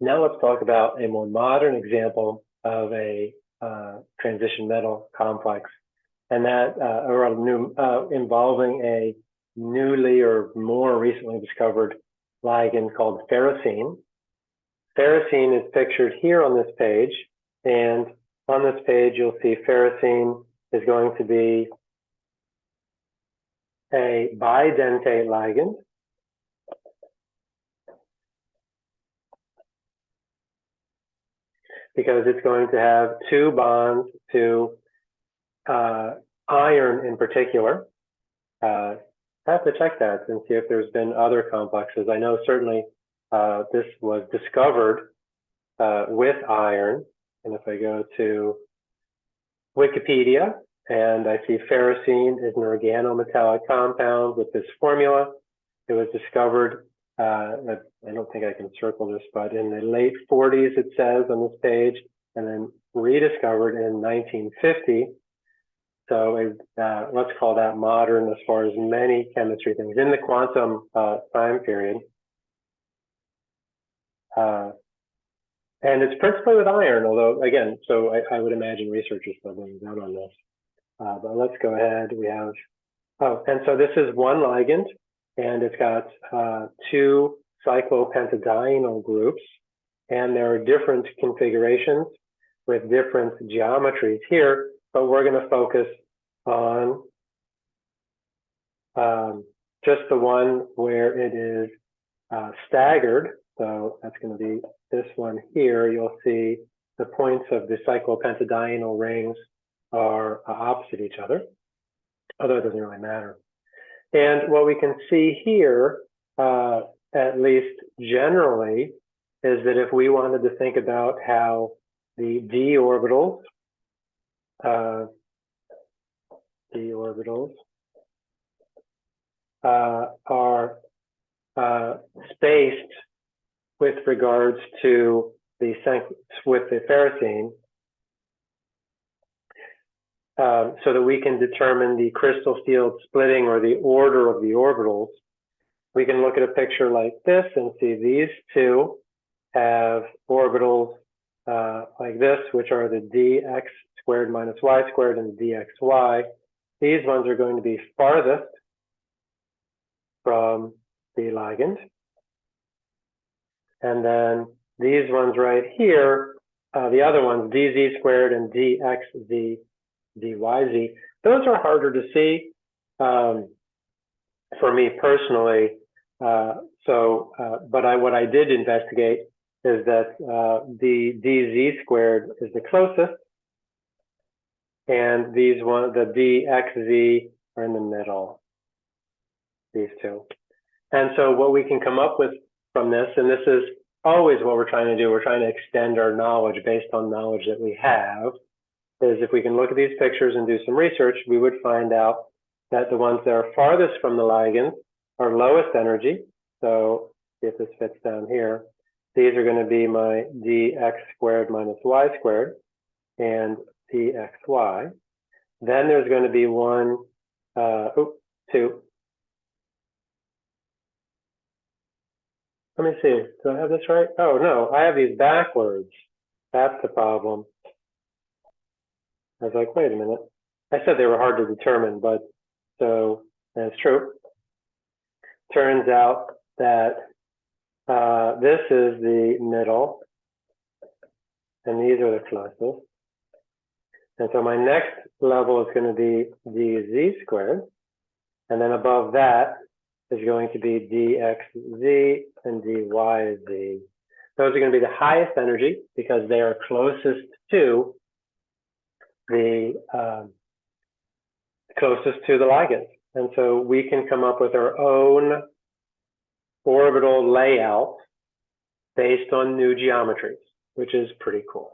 Now let's talk about a more modern example of a uh, transition metal complex, and that uh, or a new, uh, involving a newly or more recently discovered ligand called ferrocene. Ferrocene is pictured here on this page, and on this page you'll see ferrocene is going to be a bidentate ligand because it's going to have two bonds to uh, iron in particular. Uh, I have to check that and see if there's been other complexes. I know certainly uh, this was discovered uh, with iron. And if I go to Wikipedia and I see ferrocene is an organometallic compound with this formula, it was discovered uh, I don't think I can circle this, but in the late 40s, it says on this page, and then rediscovered in 1950. So uh, let's call that modern as far as many chemistry things in the quantum uh, time period. Uh, and it's principally with iron, although again, so I, I would imagine research is still being done on this. Uh, but let's go ahead. We have, oh, and so this is one ligand and it's got uh, two cyclopentadienyl groups, and there are different configurations with different geometries here, but we're going to focus on um, just the one where it is uh, staggered. So that's going to be this one here. You'll see the points of the cyclopentadienyl rings are uh, opposite each other, although it doesn't really matter. And what we can see here, uh, at least generally, is that if we wanted to think about how the d orbitals, uh, d orbitals uh, are uh, spaced with regards to the with the ferrocene, um, so that we can determine the crystal field splitting or the order of the orbitals. We can look at a picture like this and see these two have orbitals uh, like this, which are the dx squared minus y squared and the dxy. These ones are going to be farthest from the ligand. And then these ones right here, uh, the other ones, dz squared and dxz DYZ. Those are harder to see um, for me personally. Uh, so, uh, but I, what I did investigate is that uh, the DZ squared is the closest, and these one, the DXZ are in the middle, these two. And so what we can come up with from this, and this is always what we're trying to do, we're trying to extend our knowledge based on knowledge that we have is if we can look at these pictures and do some research, we would find out that the ones that are farthest from the ligand are lowest energy. So if this fits down here, these are going to be my dx squared minus y squared and dxy. Then there's going to be one, uh, two. Let me see. Do I have this right? Oh, no, I have these backwards. That's the problem. I was like, wait a minute. I said they were hard to determine, but so that's true. Turns out that uh, this is the middle, and these are the closest. And so my next level is going to be dz squared, and then above that is going to be dxz and dyz. Those are going to be the highest energy because they are closest to the um, closest to the ligand. And so we can come up with our own orbital layout based on new geometries, which is pretty cool.